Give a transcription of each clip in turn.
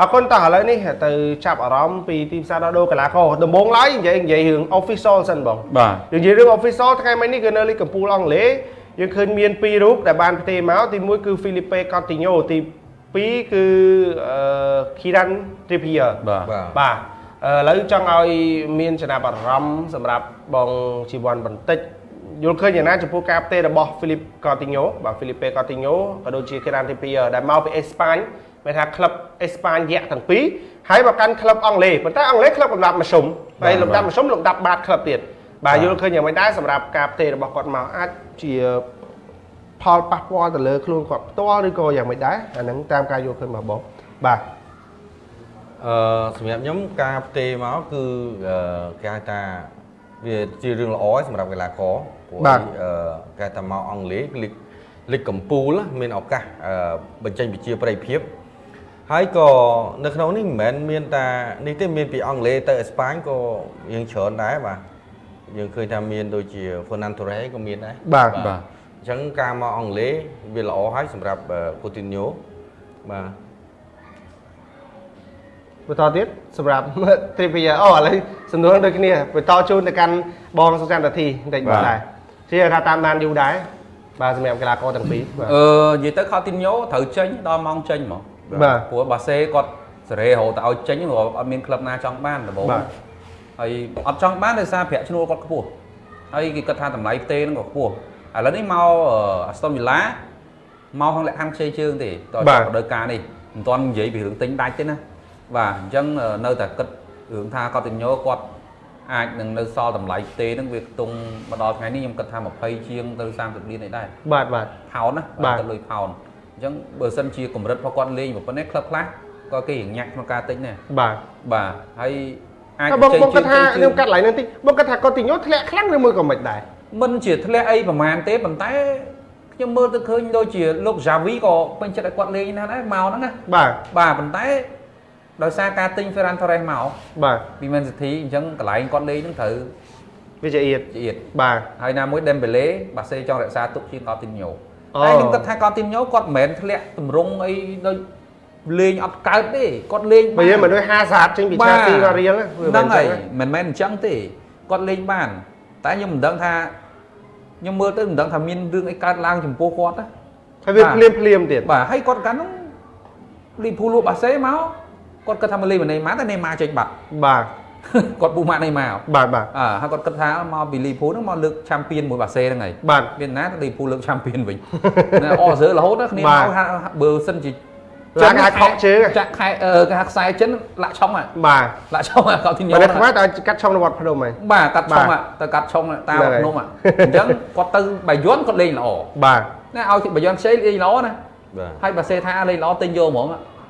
អរគុណតោះឥឡូវនេះទៅចាប់អារម្មណ៍ពីទីផ្សារដោះដូរកីឡាករដំបូងឡើយនិយាយនិយាយរឿង official សិនបងបាទនិយាយរឿង official ថ្ងៃមិញនេះគឺនៅលីកកំពូលអង់គ្លេសយើងឃើញមានពីររូបដែលបានផ្ទេរមកទីមួយគឺ Felipe Coutinho ទីពីរគឺអឺ Kieran Trippier បាទបាទបាទឥឡូវចង់ឲ្យមានចំណាប់អារម្មណ៍សម្រាប់បងជីវ័នបន្តិចយល់ឃើញយ៉ាងណាចំពោះការផ្ទេររបស់ Philip Coutinho បាទ Felipe Coutinho ក៏ដូចជា Kieran Trippier ដែលមកពីអេស្ប៉ាញ មានថាក្លឹបអេស្ប៉ាញយៈទាំងពីរហើយមកកាន់ក្លឹបអង់គ្លេសប៉ុន្តែអង់គ្លេសក្លឹបលំដាប់មធ្យមហើយលំដាប់មធ្យមលំដាប់បាតក្លឹបទៀតបាទយល់ឃើញយ៉ាងម៉េចដែរសម្រាប់ការផ្ទេររបស់គាត់មកអាចជាផលប៉ះពាល់ទៅលើខ្លួនគាត់ផ្ទាល់ឬក៏យ៉ាងម៉េចដែរអាហ្នឹងតាមការយល់ឃើញរបស់បងបាទអឺសម្រាប់ខ្ញុំការផ្ទេរមកគឺអឺគេហៅថាវាជារឿងល្អហើយសម្រាប់កីឡាករព្រោះបាទអឺគេហៅថាមកអង់គ្លេសលីកលីកកំពូលណាមានឱកាសអឺបញ្ចេញវិជាប្រិយភាព ហើយក៏នៅក្នុងនេះមិនមែនមានតែនេះទេមានពីអង់គ្លេសទៅអេស្ប៉ាញក៏យើងច្រើនដែរបាទយើងឃើញថាមានដូចជា Fernando Torres ក៏មានដែរបាទបាទអញ្ចឹងការមកអង់គ្លេសវាល្អហើយសម្រាប់កូទីញ៉ូបាទបន្តទៀតសម្រាប់ Trippier អូឥឡូវសំណួរដូចគ្នាបន្តជូនទៅកាន់បងសុចាន់តាធីបន្តិចបាទដែរជឿថាតាមដានយូរដែរបាទសម្រាប់កីឡាករទាំងពីរបាទអឺនិយាយទៅខោទីនញ៉ូត្រូវចេញដល់ម៉ោងចេញហ្មង បាទព្រោះបាសេគាត់សេរីរហូតទៅឲ្យចេញព្រោះអត់មានក្លឹបណាចង់បានដំបូងបាទហើយអត់ចង់បានដោយសារប្រាក់ឈ្នួលគាត់ខ្ពស់ហើយគេគិតថាតម្លៃផ្ទេហ្នឹងក៏ខ្ពស់ឥឡូវនេះមកអាស្តុនវីឡាមកខាងលក្ខខណ្ឌខ្ចីជើងទេតើបាទរដូវកាលនេះមិនទាន់និយាយពីរឿងទិញដាច់ទេណាបាទអញ្ចឹងនៅតែគិតរឿងថាគាត់ទីញ៉ូគាត់អាចនឹងនៅសល់តម្លៃផ្ទេហ្នឹងវាខ្ទង់មកដល់ថ្ងៃនេះខ្ញុំគិតថា20ជាងទៅ30លានឯដែរបាទបាទផោនណាបាទទៅលុយផោន អញ្ចឹងបើសិនជាកម្រិតរបស់គាត់លេងប៉ុណ្ណេះក្លឹបខ្លះក៏គេរៀងញាក់ក្នុងការទិញដែរបាទបាទហើយអាចហើយបងបងគិតថាជើងខ្ញុំកាត់ឡើងនឹងតិចបងគិតថាគាត់ទីញ៉ូធ្លាក់ខ្លាំងឬមួយក៏មិនដែរមិនជាធ្លាក់អីប្រហែលទេប៉ុន្តែខ្ញុំមើលទៅឃើញដូចជាលោក Javi ក៏ពេញចិត្តឲ្យគាត់លេងណាស់ដែរមកហ្នឹងណាបាទបាទប៉ុន្តែដោយសារការទិញ Ferran Torres មកបាទពី Man City អញ្ចឹងកន្លែងគាត់លេងហ្នឹងត្រូវវាជាអៀតជាទៀតបាទហើយណាមួយ Dembele បាសេចង់រក្សាទុកជាង Coutinho អូ តែខ្ញុំគិតថា Coutinho គាត់មិនមែនធ្លាក់ទម្រង់អីដូចលេងអត់កើតទេគាត់លេងបើយើងមិនដូច50ចេញពីឆាទីមករៀលណាវាហ្នឹងមិនហើយចឹងមិនមែនអញ្ចឹងទេគាត់លេងបាន តែខ្ញុំមិនដឹងថាខ្ញុំមើលទៅមិនដឹងថាមានរឿងអីកើតឡើងចំពោះគាត់ណាហើយវាភ្លាមភ្លាមទៀតបាទហើយគាត់កាលនោះលីភូលលក់បាសេមកគាត់គិតថាមកលេងមកណេម៉ាតែណេម៉ាចេញបាត់បាទ គាត់ពូម៉ាក់ណេម៉ា បាទបាទ អើហើយគាត់គិតថាមកពីលីភូលហ្នឹងមកលើកឆាំពៀនមួយបាសេហ្នឹងហើយ បាទ មានណាទៅលីភូលលើកឆាំពៀនវិញ ណែអសើរហូតណាគ្នា បាទ មកថាបើសិនជា ឡើងគេហៅខកជើង ចាក់ខែអឺគេហៅខ្សែចិនលាក់ឆុងហ่ะ បាទ លាក់ឆុងហ่ะគាត់ទីញ៉ បើ ូ នៅខ្មែរតើកាត់ឆុងនៅវត្តភ្នំហ៎ បាទកាត់ឆុង បាទ ហ่ะទៅកាត់ឆុងតាម ហ្នឹងហើយ ភ្នំហ่ะអញ្ចឹងគាត់ទៅបាយ័នគាត់លេងល្អ បាទ ណាឲ្យបាយ័នខ្ចីលេងល្អណា បាទ ហើយបើសេថាលេងល្អទិញយកហ្មង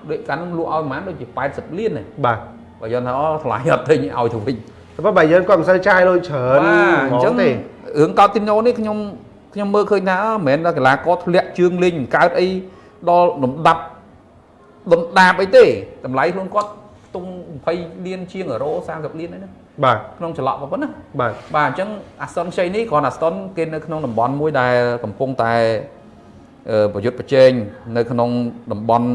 ដូចកាលនោះលក់ឲ្យប្រហែលដូចជា80លានទេ បាទ បាយ័នថាអូថ្លៃអត់ទិញឲ្យទៅវិញតែបើយើងគាត់មិនសូវចាយលុយច្រើនបាទអញ្ចឹងទេរឿងកោតទីណូនេះខ្ញុំខ្ញុំមើលឃើញថាអើមិនមែនថាកីឡាករធ្លាក់ជើងលេងមិនកើតអីដល់លំដាប់លំដាប់អីទេតម្លៃខ្លួនគាត់ខ្ទង់20លានជាងអឺរ៉ូ30លានអីណាបាទក្នុងចលក់ប៉ុណ្ណាបាទបាទអញ្ចឹងអាស្តុនខ្ចីនេះគ្រាន់អាស្តុនគេនៅក្នុងតំបន់មួយដែលកំពុងតែអឺប្រយុទ្ធប្រជែងនៅក្នុងតំបន់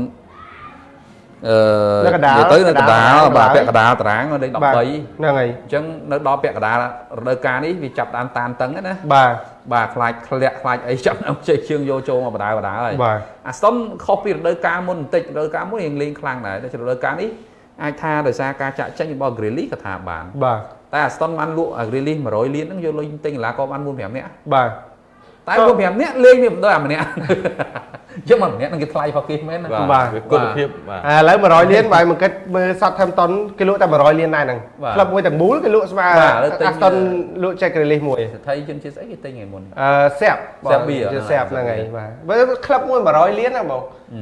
អឺនៅកណ្ដាលនិយាយទៅនៅកណ្ដាលកណ្ដាលបាទពាក់កណ្ដាលតារាងនៅលេខ13បាទអហ្នឹងហើយញ្ចឹងនៅដល់ពាក់កណ្ដាលរដូវកាលនេះវាចាប់តាមតានតឹងហ្នឹងណាបាទបាទខ្លាចធ្លាក់ខ្លាចអីចាប់ដល់ជ័យជើងយកចូលមកបដាបដាហើយបាទអាស្តុនខុសពីរដូវកាលមុនបន្តិចរដូវកាលមុនរៀងលេងខ្លាំងដែរតែរដូវកាលនេះអាចថាដោយសារការចាក់ចេញរបស់ Grealish ក៏ថាបានបាទតែអាស្តុនបានលក់អា Grealish 100លានហ្នឹងយកលុយទិញកីឡាករបាន4 5នាក់បាទតែ4 5នាក់លេងវាមិនដូចអាម្នាក់ ចឹងអាម្នាក់នឹងគេថ្លៃផកគេមែនណាបាទវាគុណភាពបាទឥឡូវ100លានបើមិនគិតមើល Southampton គេលក់តែ100លានដែរហ្នឹងបាទក្លឹបមួយទាំងមូលគេលក់ស្មើបាទឥឡូវទិញ Aston លក់ Jack Grealish មួយស្ថិជនជាតិស្អីគេទិញថ្ងៃមុនអឺសាប់ Serbia ជាហ្នឹងសាប់ហើយហ្នឹងហើយបាទបើក្លឹបមួយ100លានណាបង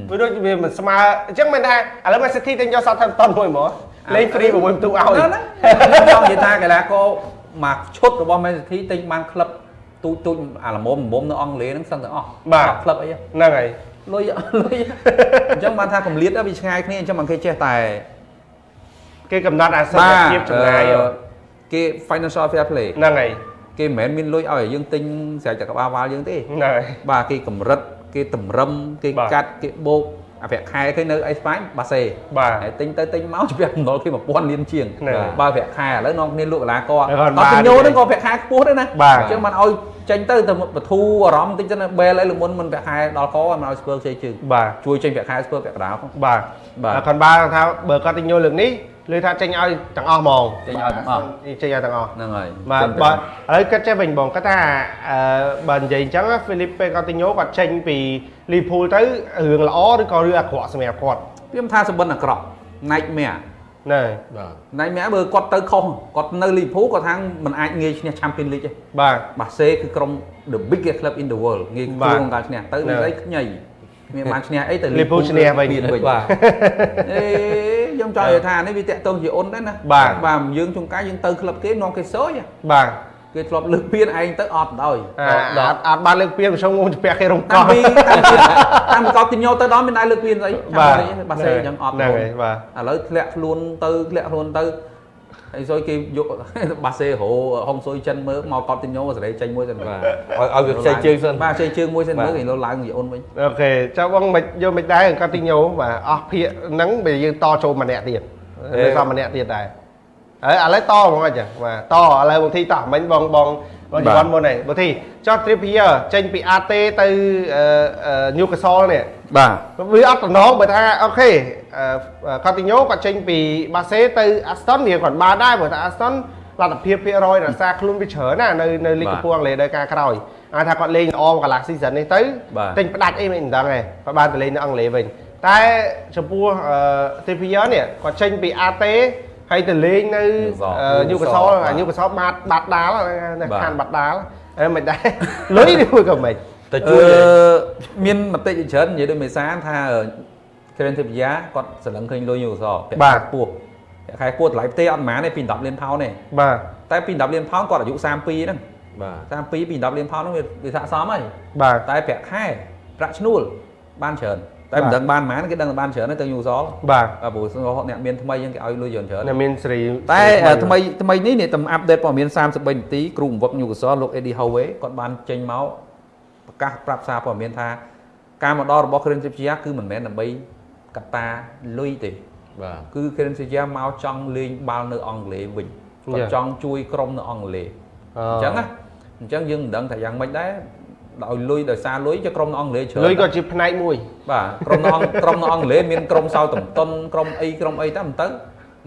វាដូចវាមិនស្មើអញ្ចឹងមិនថាឥឡូវ Man City ទិញយក Southampton មួយហ្មងលេង free 6បន្ទូឲ្យហ្នឹងហ្នឹងខ្ញុំចង់និយាយថាកីឡាករមកឈុតរបស់ Man City ទិញបានក្លឹបទូចទូចអាល្មមល្មមនៅអង់គ្លេសហ្នឹងសឹងទាំងអស់បាទអត់ក្លឹបអីទេហ្នឹងហើយ លុយលុយអញ្ចឹងបានថាកម្លៀតវាឆ្ងាយគ្នាអញ្ចឹងមិនគេចេះតែគេកំណត់អាសន្តិភាពចម្ងាយអឺគេ financial fair play ហ្នឹងហើយគេមិនមែនមានលុយឲ្យយើងទិញស្រែកចក្របាលវ៉ាល់យើងទេហ្នឹងហើយបាទគេកម្រិតគេតម្រឹមគេបាទកាត់គេបោក អាប្រាក់ខែគេនៅអេស្ប៉ាញបាសេបាទហើយទិញទៅទិញមកជាប្រាក់ចំណូលគេ1000លានជាងហ្នឹងហើយបើប្រាក់ខែឥឡូវនាំគ្នាលក់កីឡាករហើយគាត់អត់បានទិញញោហ្នឹងក៏ប្រាក់ខែខ្ពស់ដែរណាបាទអញ្ចឹងមិនឲ្យចេញទៅទៅបធូរអារម្មណ៍បន្តិចទៅណាបែលអីលមុនមិនប្រាក់ខែដល់កមិនឲ្យស្ពើខ្ចីជើងបាទជួយចេញប្រាក់ខែស្ពើប្រាក់កណ្ដាលផងបាទបាទហើយគាត់បានថាបើគាត់ទិញញោលើកនេះ លើថាចេញឲ្យទាំងអស់ហ្មងចេញឲ្យទាំងអស់ចេញឲ្យទាំងអស់ហ្នឹងហើយបាទចេញទៅបាទឥឡូវគិតចេះវិញបងគាត់ថាអឺបើនិយាយអញ្ចឹងហ្វីលីពេកូទីញ៉ូគាត់ចេញពីលីភូលទៅរឿងល្អឬក៏រឿងអាក្រក់សម្រាប់គាត់ខ្ញុំថាសម្បិនអាក្រក់ Nightmare ណែបាទ Nightmare បើគាត់ទៅខុសគាត់នៅ Liverpool គាត់ថាមិនអាចងាយឈ្នះ Champions League ទេបាទបាសេគឺក្រុម the biggest club in the world ងាយបាទគួរក្នុងការឈ្នះទៅហ្នឹងមានអីខ្ញីមានបានឈ្នះអីទៅ Liverpool ឈ្នះវិញមានវិញបាទអេ ខ្ញុំចង់និយាយថានេះវាតាក់ទងជាអ៊ុនដែរណាបាទបាទយើងជួនកាលយើងទៅក្លឹបគេនាំគេសោយហ៎បាទគេធ្លាប់លើកពៀនឯងទៅអត់ដោយអាអត់អត់បានលើកពៀនប្រជុំងងជំពាក់គេរំកោតាំងពីតាំងពីតាំងពីកោតទីញោទៅដល់មានដែរលើកពៀនស្អីបាទបាសេអញ្ចឹងអត់ហ្នឹងហើយបាទឥឡូវធ្លាក់ខ្លួនទៅធ្លាក់ខ្លួនទៅ ហើយសុយគេយកបាសេរោហុងសុយចិនមើលមកកោតទីញោសេរីចេញមួយទៅបាទឲ្យឲ្យវាខ្ចីជើងសិនបាទខ្ចីជើងមួយសិនបាទមើលគេលោឡើងជាអ៊ុនវិញអូខេចុះបងមិនយកមិនដែរគាត់ទីញ៉ូបាទអស់ភាកហ្នឹងបើយើងតចូលម្នាក់ទៀតនៅសល់ម្នាក់ទៀតដែរហើយឥឡូវតហ្មងអញ្ចឹងបាទតឥឡូវបងធីតោះមិញបងបង បងជីវ័នមុនហ្នឹងបងធីចុះ Trippier ចេញពី AT ទៅ Newcastle នេះបាទវាអត់តំណងបើថាអូខេកូទីញ៉ូគាត់ចេញពីបាសេទៅ Aston វាគាត់បានដែរព្រោះថា Aston លទ្ធភាពភាគរយរក្សាខ្លួនវាច្រើនណានៅនៅលីកកំពូលអង់គ្លេសដោយការក្រោយអាចថាគាត់លេងល្អកន្លះ season នេះទៅបាទទិញផ្ដាច់អីមិនដឹងទេគាត់បានទៅលេងនៅអង់គ្លេសវិញតែចំពោះអឺ TPR នេះគាត់ចេញពី AT ហើយទៅលេងនៅ Newcastle Newcastle បាទ Newcastle បាត់បាត់ដាល់នៅបាទខានបាត់ដាល់អឺមិនដែរលុយនេះមួយក៏មិនតែអជួយឺមានមតិជាច្រើននិយាយដូចមេសានថាក្រេនធីបយ៉ាគាត់សន្លឹងឃើញលុយយូសប្រាក់បាទខែខ្ពោះប្រាក់ខែខ្ពស់តម្លៃផ្ទេអត់ប៉ុន្មានទេពី10លានផោនទេបាទតែពី10លានផោនគាត់អាយុ32ហ្នឹងបាទ32ពី10លានផោនហ្នឹងវាវាស័ក្តិសមហើយបាទតែប្រាក់ខែប្រាក់ឈ្នួលបានច្រើន តែមិនបាទដឹងបានប៉ុន្មានគេដឹងតែបានច្រើនទេទៅយូសលបាទបាទព្រោះអ្នកមានថ្មីហ្នឹងគេឲ្យលុយច្រើនច្រើននៅមានសេរីតែថ្មីថ្មីនេះនេះតាមអាប់ដេតព័ត៌មាន33នាទីគ្រូបង្វឹកញូកាសលលោក Eddie Howe គាត់បានចេញមកប្រកាសប្រាប់សារព័ត៌មានថាការមកដល់របស់ Karen Trippier គឺមិនមែនដើម្បីកត្តាលុយទេបាទគឺ Karen Trippier មកចង់លេងបាល់នៅអង់គ្លេសវិញគាត់ចង់ជួយក្រុមនៅអង់គ្លេសអញ្ចឹងណាអញ្ចឹងយើងមិនដឹងថាយ៉ាងម៉េចដែរ ដោយលុយដោយសារលុយចុះក្រុមនៅអង់គ្លេសច្រើនលុយក៏ជាផ្នែកមួយបាទក្រុមនៅអង់ក្រុមនៅអង់គ្លេសមានក្រុមសោតំតុនក្រុមអីក្រុមអីតែមិនទៅ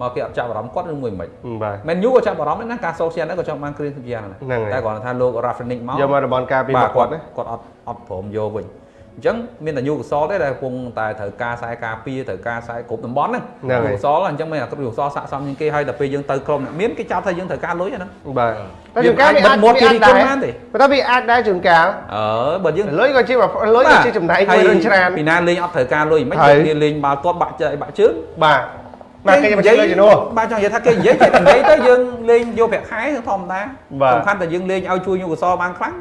មកគេអត់ចាប់អារម្មណ៍គាត់ឬមួយមិនបាទមែនយូក៏ចាប់អារម្មណ៍ដែរណាការសូសៀនហ្នឹងក៏ចង់បានគ្រៀនសិបយ៉ាងដែរហ្នឹងហើយតែគ្រាន់តែថាលោក Rafnic មកយកមករបនការពីបាមកទគាត់ណាគាត់អត់អត់ព្រមយកវិញ អញ្ចឹងមានតែយូកសលទេដែលកំពុងតែត្រូវការខ្សែការពារត្រូវការខ្សែគ្រប់តំបន់ហ្នឹងហ្នឹងហើយយូកសលអញ្ចឹងមិនអាគ្រប់យូកសលស័កសមជាងគេហើយដល់ពេលយើងទៅក្រុមអ្នកមានគេចាប់ថាយើងត្រូវការលុយអាហ្នឹងបាទវាតែជួនកាលវាអាចអាចបិទមាត់វាអាចគេដែររីករាយបានទេប៉ុន្តែវាអាចដែរជួនកាលអើបើយើងលុយក៏ជាលុយក៏ជាចំណែកមួយរឿងច្រើនពីណាលេងអត់ត្រូវការលុយមិនហើយគេលេងបាល់ទាត់បាក់ជើងបាក់ជើងបាទបាទគេមិនលុយជំនួសបាទចង់និយាយថាគេនិយាយគេនិយាយទៅយើងលេងយកប្រាក់ខែគឺធម្មតាបាទសំខាន់តែយើងលេងឲ្យជួយញូកសលបានខ្លាំង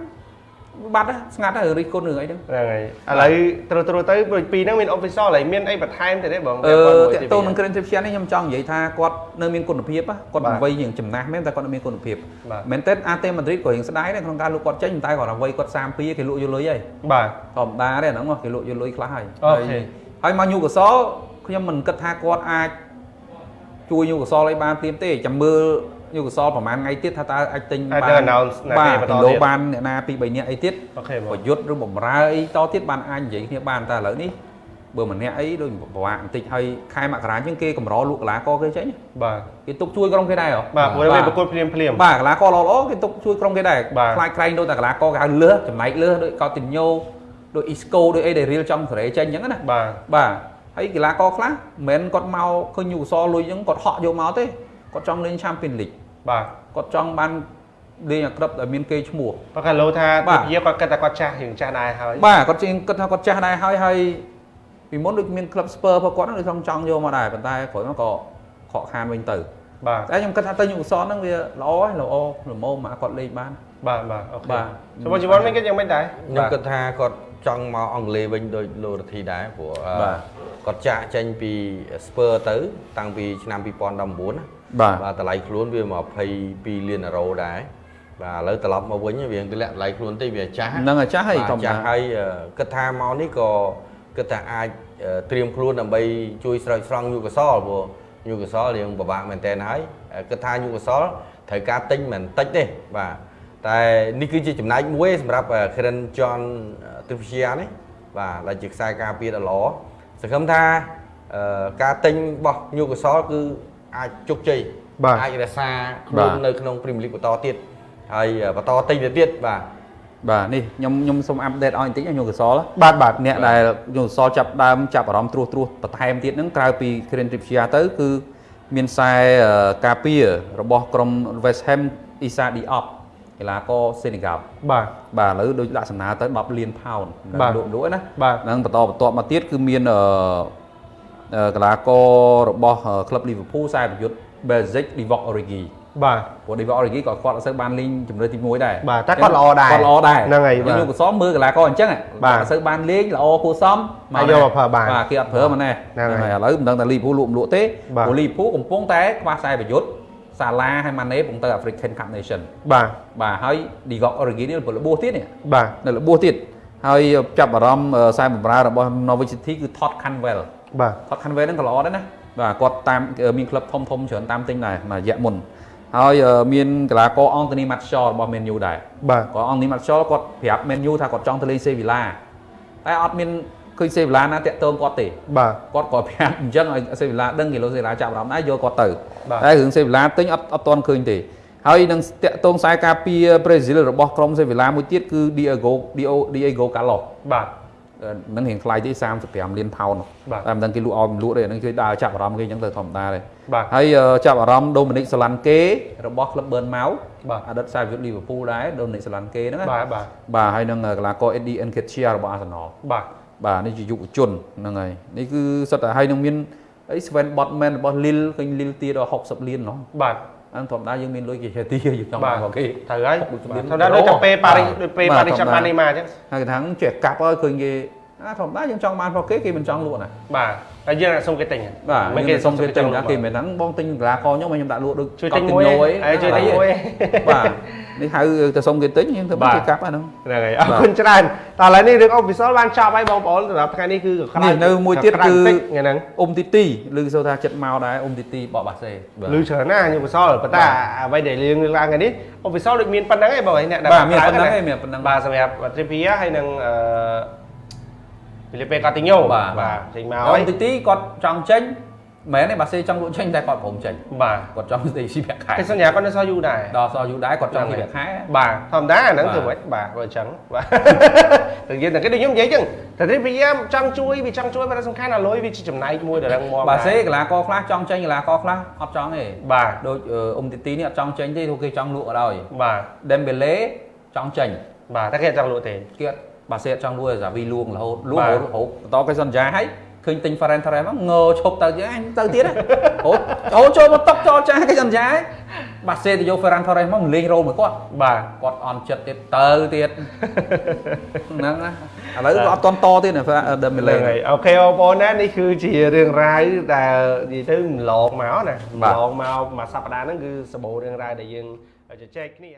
បាត់ហើយស្ងាត់ហើយរិះគន់រឿងអីហ្នឹងហ្នឹងហើយឥឡូវត្រូវត្រូវទៅពីរហ្នឹងមាន official ហើយមានអីបន្ថែមទៅទេបងអឺមួយតកតូននឹង Grand Champion នេះខ្ញុំចង់និយាយថាគាត់នៅមានគុណភាពហ៎គាត់បាទវ័យយ៉ាងចំណាស់មែនតែគាត់នៅមានគុណភាពបាទមែនទេអាតេម៉ាឌ្រីតក៏រៀងស្ដាយដែរក្នុងការលក់គាត់ចេញតែគាត់វ័យគាត់32គេលក់យកលុយហើយបាទធម្មតាទេអាហ្នឹងគេលក់យកលុយខ្លះហើយអូខេហើយហើយមកញូកសលខ្ញុំមិនគិតថាគាត់អាចជួយញូកសលឲ្យបានព្រាមទេចាំមើល ញូកសលប្រហែលថ្ងៃទៀតថាតើអាចទិញអាចបាទៅន announce ណាបាគេទបន្តលោទៀតបានអ្នកណាពី3នាក់អីទៀតអូខេបងប្រយុទ្ធឬបំរើអីតទៀតបានអាចនិយាយគ្នាបានតែឥឡូវនេះបើម្នាក់អីដូចប្រវាក់បន្តិចហើយខែមករាជាងគេកម្រលក់កីឡាករគេចេញបាទគេទុកជួយក្រុមគេដែរហ៎បាទព្រោះវាប្រកួតភ្លាមភ្លាមបាទកីឡាករល្អល្អគេទុកជួយក្រុមគេដែរបាទខ្លាចក្រែងដូចតែកីឡាករគេហៅលើសចំណែកលើសដូចកោតិញ៉ូដូចអ៊ីស្កូដូចអីដែលរៀលចំសេរីចេញអញ្ចឹងណាបាទបាទហើយកីឡាករខ្លះមិនមែនគាត់មកឃើញញូកសលលុយអញ្ចឹងគាត់ហក់យកមកទេគាត់ចង់លេង Champions League បាទគាត់ចង់បានលេងអាក្រិបដែលមានគេឈ្មោះបើកាលោថាបាទទាគាត់គិតថាគាត់ចាស់រឿងចាស់ដែរហើយបាទគាត់ជាងគិតថាគាត់ចាស់ដែរហើយហើយពីមុនដូចមានក្លឹបស្ពើរបស់គាត់ហ្នឹងដូចចង់ចង់យកមកដែរប៉ុន្តែក្រោយមកក៏ខកខានវិញទៅបាទតែខ្ញុំគិតថាទៅញូកសលហ្នឹងវាល្អហើយល្អល្មមមកគាត់លេងបានបាទបាទអូខេបាទសម្រាប់ជីវ័នវិញគិតយ៉ាងម៉េចដែរខ្ញុំគិតថាគាត់ ចង់មកអង់គ្លេសវិញដោយលោករទ្ធីដែរព្រោះអឺបាទគាត់ចាក់ចេញពី Spurs ទៅ តាំងពីឆ្នាំ2019ណាបាទបាទតម្លៃខ្លួនវា22លានអឺរ៉ូដែរបាទឥឡូវត្រឡប់មកវិញវាទម្លាក់តម្លៃខ្លួនតិចវាចាស់ហ្នឹងហើយចាស់ហើយបាទធម្មតាចាស់ហើយអឺគិតថាមកនេះក៏គិតថាអាចអឺត្រៀមខ្លួនដើម្បីជួយស្រោចស្រង់យុគសលព្រោះយុគសលរៀងពិបាកមែនតើហើយគិតថាយុគសលត្រូវការទិញមិនតិចទេបាទ តែនេះគឺជាចំណែកមួយសម្រាប់ Karen John Trippier នេះបាទដែលជាខ្សែការពារដ៏ល្អសង្ឃឹមថាអឺការទិញរបស់យុគសលគឺអាចជោគជ័យបាទអាចរក្សាខ្លួននៅក្នុង Premier League បន្តទៀតហើយបន្តទិញទៅទៀតបាទបាទនេះខ្ញុំខ្ញុំសូមអាប់ដេតឲ្យបន្តិចណាញោមកសលបាទបាទអ្នកដែលញោមកសលចាប់ដើមចាប់អារម្មណ៍ត្រួសត្រាសបន្ថែមទៀតហ្នឹងក្រៅពី Kieran Trippier ទៅគឺមានខ្សែអឺការពាររបស់ក្រុម West Ham Issa Diop កីឡាករសេនីហ្គាល់បាទបាទឥឡូវដូចដាក់សំណើទៅ10លានផោនបាទលក់លក់ណាបាទហ្នឹងបន្តបន្ទាប់មកទៀតគឺមានអឺអឺកីឡាកររបស់ក្លឹប Liverpool ខ្សែប្រយុទ្ធ Basic Divock Origi បាទព្រោះ Divock Origi ក៏គាត់អត់សូវបានលេងជំរឿនទី1ដែរបាទតែគាត់ល្អដែរគាត់ល្អដែរហ្នឹងហើយយើងបាទយកកសមមើលកីឡាករអញ្ចឹងបាទអត់សូវបានលេងល្អគួរសមហើយយកមកប្រើបានបាទគេអត់ប្រើមកណែហ្នឹងហើយឥឡូវមិនដឹងថា Liverpool លក់មិនលក់ទេបាទព្រោះ Liverpool កំពុងតែខ្វះខ្សែប្រយុទ្ធ សាឡាហើយម៉ាណេកំពុងទៅ African Cup Nation បាទបាទហើយ Divock Origi នេះពលរបួសទៀតនេះបាទនៅរបួសទៀតហើយចាប់អារម្មណ៍អឺខ្សែបម្រើរបស់ Norwich City គឺ Todd Cantwell បាទ Todd Cantwell ហ្នឹងក៏ល្អដែរណាបាទគាត់តាមមានក្លឹបធំធំៗច្រើនតាមទិញដែរមួយរយៈមុនហើយអឺមានកីឡាករ Anthony Martial របស់ Man U ដែរបាទគាត់ Anthony Martial គាត់ប្រាប់ Man U ថាគាត់ចង់ទៅលេង Sevilla តែអត់មាន ឃើញ Sevilla ណាតាក់ទងគាត់ទេបាទគាត់ក៏ប្រាប់អញ្ចឹងឲ្យ Sevilla ដឹងគីឡូ Sevilla ចាប់អារម្មណ៍ដែរយកគាត់ទៅបាទតែរឿង Sevilla ទិញអត់អត់ទាន់ឃើញទេហើយនឹងតាក់ទងខ្សែការពារប្រេស៊ីលរបស់ក្រុម Sevilla មួយទៀតគឺ Diego Diego Diego Carlos បាទនឹងរៀងថ្លៃទេ35លានផោនបាទតែមិនដឹងគេលក់ឲ្យមិនលក់ទេហ្នឹងគេដើរចាប់អារម្មណ៍គេអញ្ចឹងទៅធម្មតាទេបាទហើយអឺចាប់អារម្មណ៍ Dominic Solanke របស់ក្លឹប Bournemouth បាទអតីតខ្សែប្រយុទ្ធ Liverpool ដែរ Dominic Solanke ហ្នឹងណាបាទបាទបាទហើយនឹងកីឡាករ Eddie Nketiah របស់ Arsenal បាទ បាទនេះជាយុវជនហ្នឹងហើយនេះគឺសុទ្ធតែហើយនឹងមានអី Sven Botman របស់ Lille ឃើញ Lille ទៀតដល់60លានណោះបាទអានធម្មតាយើងមានលុយគេចេះទីយើងចង់បានរបស់គេត្រូវហើយ60លានធម្មតាដូចតែពេលប៉ារីសបាទដូចពេលបាទប៉ារីសធម្មតាចាំបាននេះមកអញ្ចឹងហើយគេថាចេះកាប់ហើយឃើញគេអាធម្មតាយើងចង់បានរបស់គេគេមិនចង់លក់ណាបាទតែយើងអាចសុំគេទិញបាទមិនគេគេសុំគេទិញលណាក់គេមិនហ្នឹងបងទិញកីឡាករខ្ញុំមកខ្ញុំដាក់លក់ដូចជួយទិញកត់មួយទិញលុយហើយជួយទិញមួយបាទ នេះហៅទៅសុំគេទិញខ្ញុំទៅបាទគេកាប់អាហ្នឹងហ្នឹងហើយអរគុណច្រើនតើឥឡូវនេះរឿងអូវិសលបានចប់ហើយបងប្អូនសម្រាប់ថ្ងៃនេះគឺក្រៅនេះនៅមួយទៀតក្រៅគឺបន្តិចថ្ងៃហ្នឹងអ៊ុំទីទីឬសូថាចិត្តមកដែរអ៊ុំទីទីបកបាសេលឺច្រើនណាស់ខ្ញុំវិសលប៉ុន្តែអ្វីដែលរឿងលើកឡើងថ្ងៃនេះអូវិសលដូចមានប៉ុណ្្នឹងឯងបងឯងអ្នកដែលបាទមានក្រៅប៉ុណ្ណឹងណាឯងមានប៉ុណ្ណឹងបាទសម្រាប់ Trippier ហើយនឹងអឺ Felipe Coutinho បាទបាទចេញមកអ៊ុហើយំទីទីគាត់ចង់ចេញ មិនមែនទេបាសេចង់លក់ចេញតែគាត់ព្រមចេញបាទគាត់ចង់ទៅស៊ីប្រាក់ខែគេសន្យាគាត់នៅសល់យូរដែរដល់សល់យូរដែរគាត់ចង់ស៊ីប្រាក់ខែបាទធម្មតាអាហ្នឹងបាទធ្វើម៉េចបាទបើអញ្ចឹងបាទតែយើងតែគេដូចខ្ញុំនិយាយអញ្ចឹងតែគេព្យាយាមចង់ជួយវាចង់ជួយតែសំខាន់អាលុយវាជាចំណែកមួយដែលរឹងមាំបាសេដែរកីឡាករខ្លះចង់ចេញកីឡាករខ្លះអត់ចង់ទេបាទដូចអឺអ៊ុំទីទីនេះអត់ចង់ចេញទេព្រោះគេចង់លក់ក៏ដោយបាទ Dembele ចង់ចេញបាទតែគេអត់ចង់លក់ទេគេអត់បាសេអត់ចង់លក់ទេសាវីលួងរហូតលួងបាទរហូតរហូតបន្តគេសន្យាឲ្យ ឃើញទិញ Ferran Torres មកងើឈប់ទៅទៀតអញទៅទៀតណាអូអូចូលមកតុកចោលចាស់គេសន្យាឲ្យបាសេទៅយក Ferran Torres មកលេងរោលមួយគាត់បាទគាត់អន់ចិត្តទៀតទៅទៀតហ្នឹងណាឥឡូវគាត់អត់តន់តទៀតណា Ferran Dembele ហ្នឹងហើយអូខេបងប្អូនណានេះគឺជារឿងរ៉ាវដែលនិយាយទៅម្លងមកណាបាទម្លងមកមួយសប្តាហ៍ហ្នឹងគឺសម្បូររឿងរ៉ាវដែលយើងជជែកគ្នា